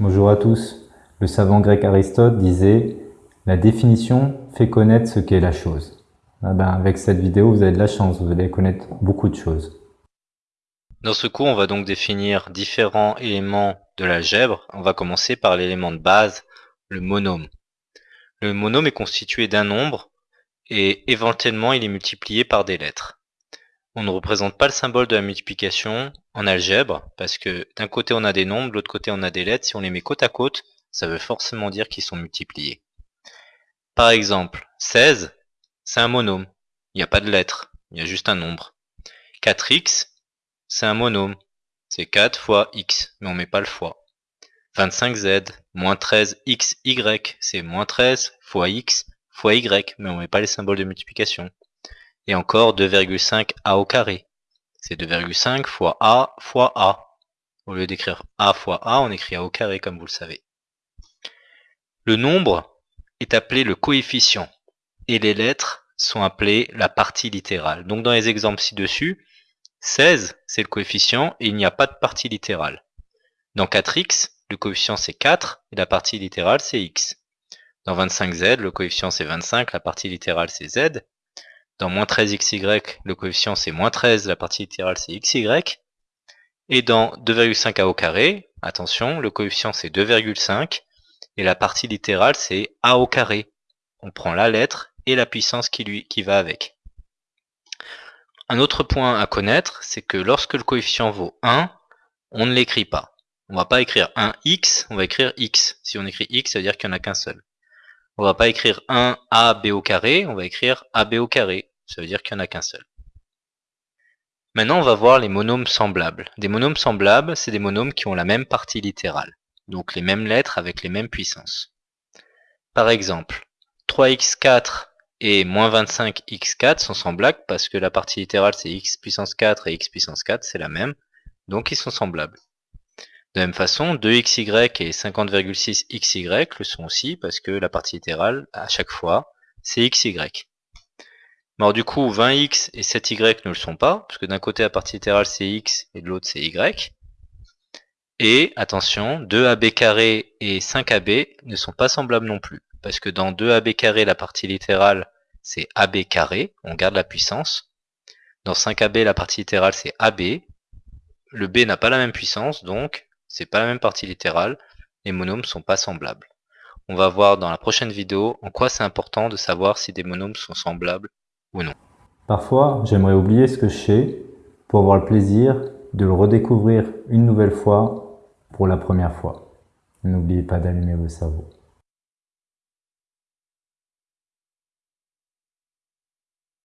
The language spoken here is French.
Bonjour à tous. Le savant grec Aristote disait « La définition fait connaître ce qu'est la chose ah ben, Avec cette vidéo, vous avez de la chance, vous allez connaître beaucoup de choses. Dans ce cours, on va donc définir différents éléments de l'algèbre. On va commencer par l'élément de base, le monome. Le monome est constitué d'un nombre et éventuellement il est multiplié par des lettres. On ne représente pas le symbole de la multiplication en algèbre, parce que d'un côté on a des nombres, de l'autre côté on a des lettres. Si on les met côte à côte, ça veut forcément dire qu'ils sont multipliés. Par exemple, 16, c'est un monome. Il n'y a pas de lettres, il y a juste un nombre. 4x, c'est un monome. C'est 4 fois x, mais on met pas le fois. 25z, moins 13xy, c'est moins 13 fois x fois y, mais on met pas les symboles de multiplication. Et encore 2,5 a au carré. C'est 2,5 fois a fois a. Au lieu d'écrire a fois a, on écrit a au carré comme vous le savez. Le nombre est appelé le coefficient et les lettres sont appelées la partie littérale. Donc dans les exemples ci-dessus, 16 c'est le coefficient et il n'y a pas de partie littérale. Dans 4x, le coefficient c'est 4 et la partie littérale c'est x. Dans 25z, le coefficient c'est 25, la partie littérale c'est z. Dans moins 13xy, le coefficient c'est moins 13, la partie littérale c'est xy. Et dans 2,5a au carré, attention, le coefficient c'est 2,5 et la partie littérale c'est a au carré. On prend la lettre et la puissance qui, lui, qui va avec. Un autre point à connaître, c'est que lorsque le coefficient vaut 1, on ne l'écrit pas. On va pas écrire 1x, on va écrire x. Si on écrit x, ça veut dire qu'il n'y en a qu'un seul. On va pas écrire 1ab au carré, on va écrire ab au carré. Ça veut dire qu'il n'y en a qu'un seul. Maintenant, on va voir les monômes semblables. Des monômes semblables, c'est des monômes qui ont la même partie littérale, donc les mêmes lettres avec les mêmes puissances. Par exemple, 3x4 et moins 25x4 sont semblables parce que la partie littérale c'est x puissance 4 et x puissance 4, c'est la même, donc ils sont semblables. De même façon, 2xy et 50,6xy le sont aussi parce que la partie littérale, à chaque fois, c'est xy. Alors du coup, 20x et 7y ne le sont pas, parce que d'un côté la partie littérale c'est x et de l'autre c'est y. Et attention, 2ab carré et 5ab ne sont pas semblables non plus, parce que dans 2ab carré la partie littérale c'est ab carré, on garde la puissance. Dans 5ab la partie littérale c'est ab, le b n'a pas la même puissance, donc c'est pas la même partie littérale, les monômes sont pas semblables. On va voir dans la prochaine vidéo en quoi c'est important de savoir si des monômes sont semblables Parfois, j'aimerais oublier ce que je sais pour avoir le plaisir de le redécouvrir une nouvelle fois pour la première fois. N'oubliez pas d'allumer vos cerveaux.